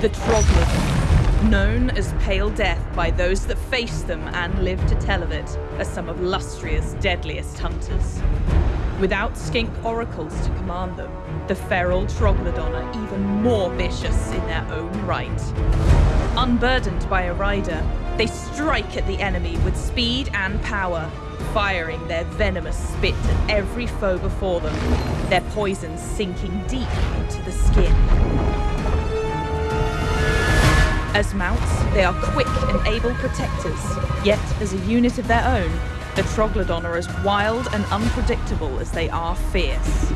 the Troglodon, known as Pale Death by those that face them and live to tell of it, are some of Lustria's deadliest hunters. Without skink oracles to command them, the feral Troglodon are even more vicious in their own right. Unburdened by a rider, they strike at the enemy with speed and power, firing their venomous spit at every foe before them, their poison sinking deep into the skin. As mounts, they are quick and able protectors, yet as a unit of their own, the Troglodon are as wild and unpredictable as they are fierce.